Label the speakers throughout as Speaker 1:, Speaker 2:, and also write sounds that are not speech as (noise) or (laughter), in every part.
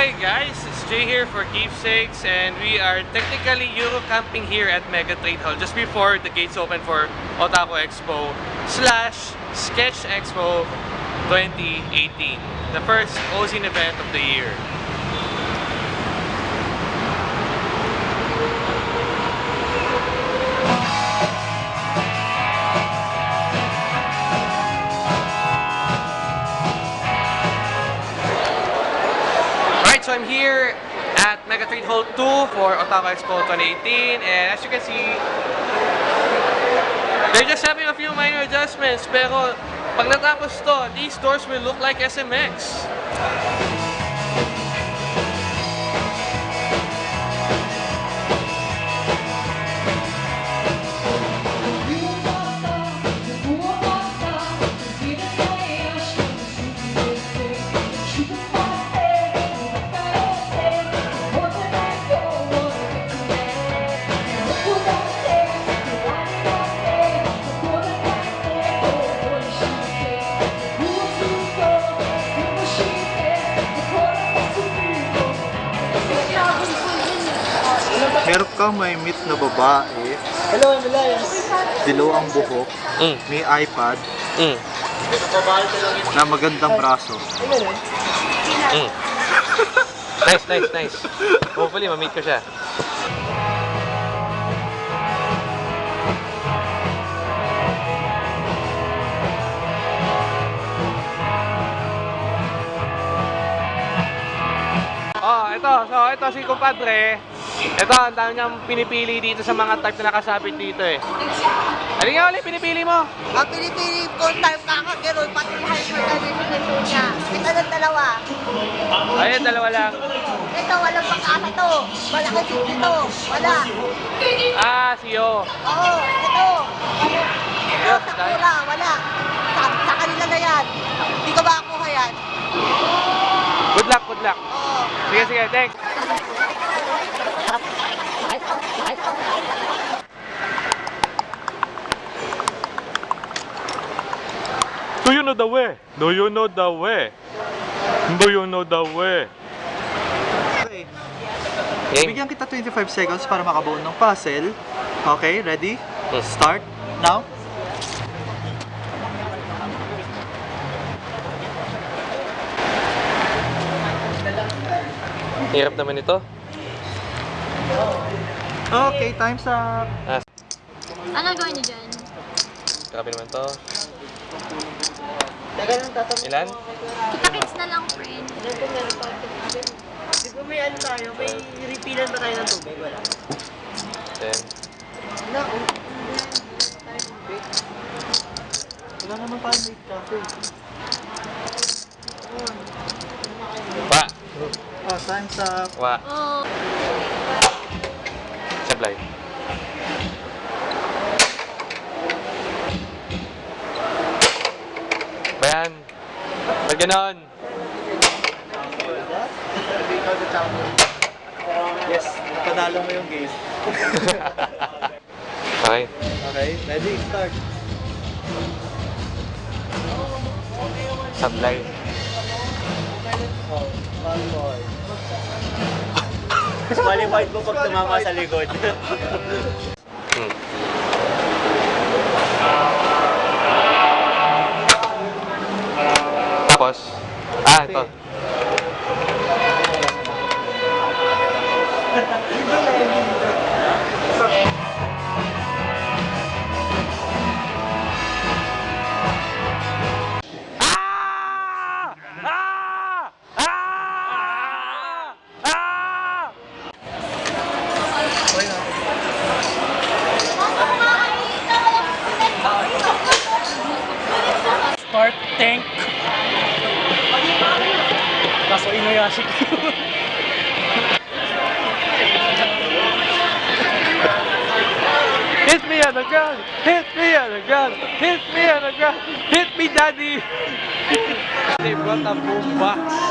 Speaker 1: hey guys, it's Jay here for Keepsakes and we are technically Euro camping here at Mega Trade Hall just before the gates open for Otaku Expo slash Sketch Expo 2018. The first Ozine event of the year. Right, so I'm here at Mega Trade Hall 2 for Otaku Expo 2018 and as you can see they're just having a few minor adjustments pero pag natapos to, these doors will look like SMX.
Speaker 2: Meron kang may meet na babae,
Speaker 3: Hello, Emilia.
Speaker 2: dilaw ang buhok,
Speaker 1: Mm,
Speaker 2: may iPad,
Speaker 1: mm,
Speaker 2: na magandang braso.
Speaker 1: mm. (laughs) nice, nice, nice. Hopefully, ma-meet ko siya. Oh, ito. So, ito si kumpadre. Ito, ang dami niyang pinipili dito sa mga type na nakasabit dito eh. Ano nga ulit pinipili mo?
Speaker 4: Ang pinipili ko time kakagano'n, pati lahat ng ganito niya. Ito ng dalawa.
Speaker 1: Ayun, dalawa lang.
Speaker 4: Ito, walang pang-asa to. Malaki din dito. Wala.
Speaker 1: Ah, siyo.
Speaker 4: Oo, ito. Ito,
Speaker 1: Yes,
Speaker 4: sakura. Wala. Sa, sa kanila na yan. Hindi ko makakuha yan.
Speaker 1: Good luck, good luck.
Speaker 4: Oo.
Speaker 1: Sige, sige, thanks. Do you know the way? Do you know the way? Do you know the way?
Speaker 2: Okay, bigyan kita 25 seconds para makabuo ng puzzle. Okay, ready?
Speaker 1: Hmm.
Speaker 2: Start now.
Speaker 1: Hirap naman ito.
Speaker 2: Okay, time's up.
Speaker 1: Ah,
Speaker 5: Ano gawin niyo dyan?
Speaker 1: grabe naman to. Ilan?
Speaker 5: Kita-kits na lang, friend.
Speaker 3: Ilan po meron pa? Di ba may ano tayo? May refilan ba tayo ng tubig? Wala.
Speaker 1: Ten.
Speaker 3: Na, tubig.
Speaker 2: Wala naman tayong late cafe.
Speaker 1: Wa.
Speaker 2: Oh, time's up.
Speaker 1: Wa.
Speaker 5: Oh.
Speaker 1: Sablay. Bayan. Pag ganon.
Speaker 2: Yes, panalo mo yung game. (laughs)
Speaker 1: Okay.
Speaker 2: Okay, ready? Start.
Speaker 1: Sablay.
Speaker 2: Oh, Malboy.
Speaker 3: Qualified mo pag tumama sa likod. (laughs)
Speaker 1: Hmm. Tapos, ah, ito. Hit me on the ground! Hit me on the ground! Hit me on the ground! Hit me, daddy! they brought a boom box.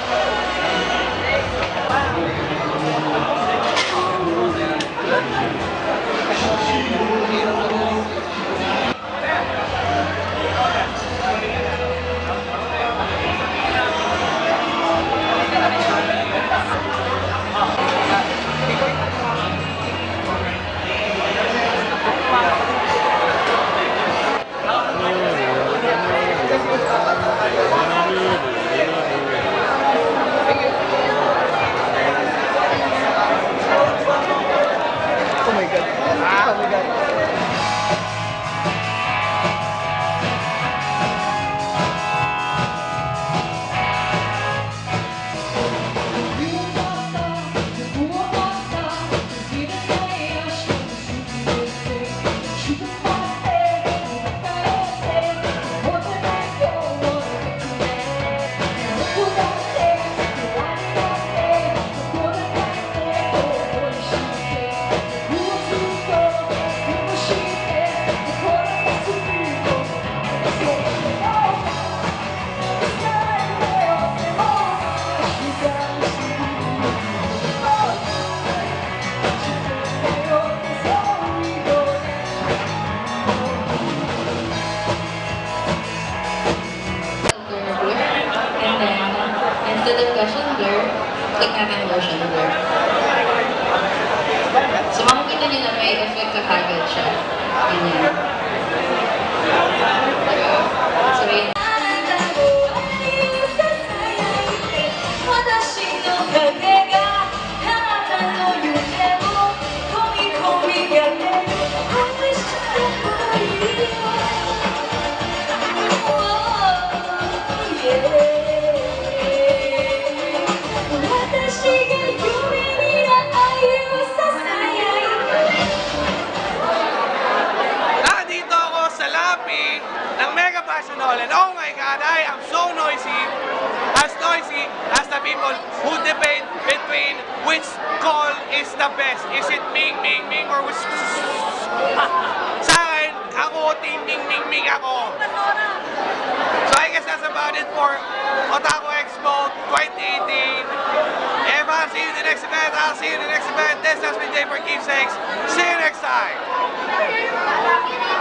Speaker 1: ng Mega Fashion and oh my God, I am so noisy, as noisy as the people who debate between which call is the best. Is it Ming Ming Ming or which... (laughs) sa akin, ako, team Ming Ming Ming ako. So I guess that's about it for Otaku Expo 2018. If I'll see you in the next event, I'll see you in the next event. This has been Day for Keepsakes. See you next time.